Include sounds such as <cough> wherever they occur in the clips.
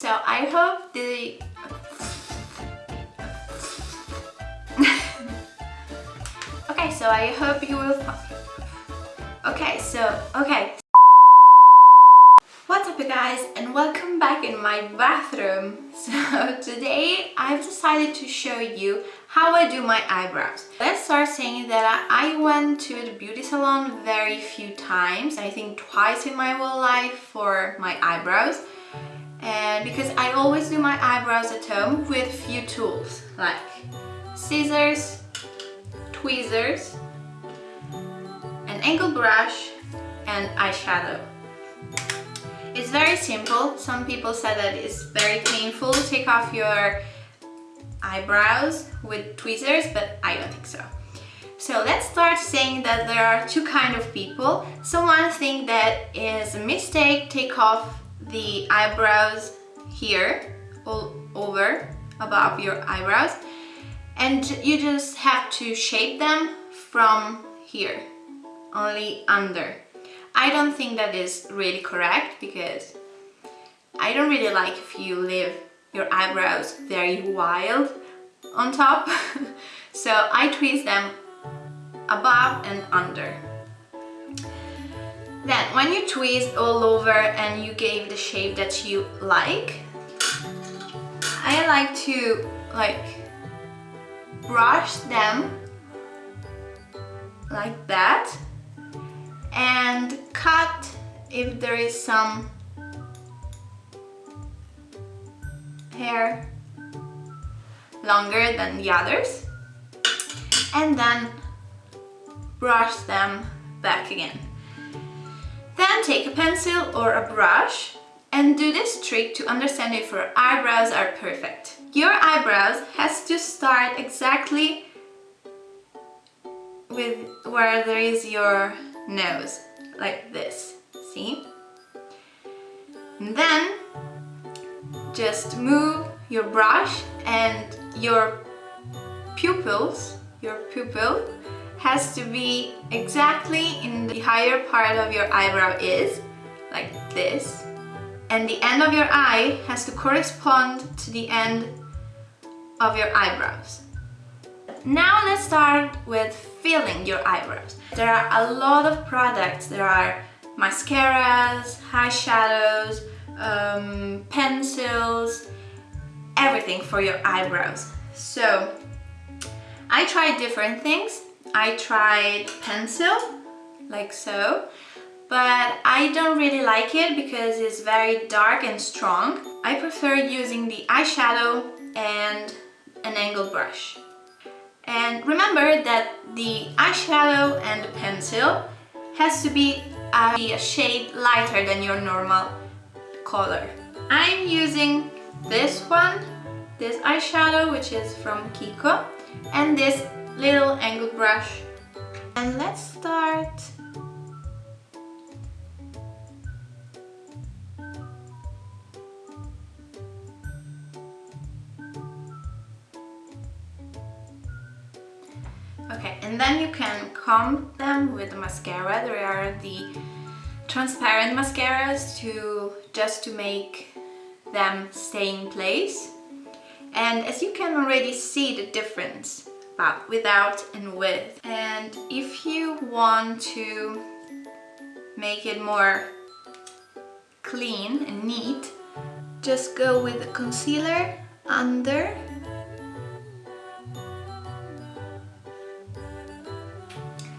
So I hope the... <laughs> okay, so I hope you will... Okay, so, okay. What's up you guys and welcome back in my bathroom. <laughs> So today I've decided to show you how I do my eyebrows. Let's start saying that I went to the beauty salon very few times. I think twice in my whole life for my eyebrows and because I always do my eyebrows at home with few tools like scissors, tweezers, an angle brush and eyeshadow. It's very simple. Some people say that it's very painful to take off your eyebrows with tweezers, but I don't think so. So let's start saying that there are two kind of people. Someone think that is a mistake, take off the eyebrows here all over above your eyebrows. And you just have to shape them from here only under. I don't think that is really correct because I don't really like if you leave your eyebrows very wild on top. <laughs> So I twist them above and under then when you twist all over and you gave the shape that you like, I like to like brush them like that and cut if there is some hair longer than the others and then brush them back again. Then take a pencil or a brush and do this trick to understand if your eyebrows are perfect. Your eyebrows has to start exactly with where there is your nose, like this, see? And then just move your brush and your pupils, your pupil has to be exactly in the higher part of your eyebrow is, like this. And the end of your eye has to correspond to the end of your eyebrows. Now let's start with filling your eyebrows. There are a lot of products. There are mascaras, eyeshadows, um, pencils, everything for your eyebrows. So I tried different things I tried pencil, like so, but I don't really like it because it's very dark and strong. I prefer using the eyeshadow and an angled brush. And remember that the eyeshadow and the pencil has to be uh, a, a shade lighter than your normal color. I'm using this one, this eyeshadow, which is from Kiko, and this little angle brush and let's start Okay, and then you can comb them with the mascara. There are the transparent mascaras to just to make them stay in place. And as you can already see the difference, but without and with. And if you want to make it more clean and neat, just go with the concealer under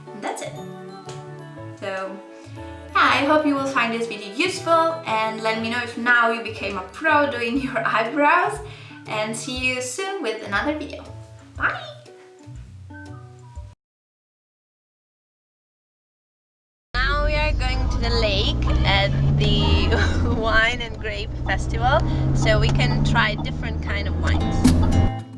and that's it. So I hope you will find this video useful and let me know if now you became a pro doing <laughs> your eyebrows and see you soon with another video. The lake at the <laughs> Wine and Grape Festival so we can try different kind of wines.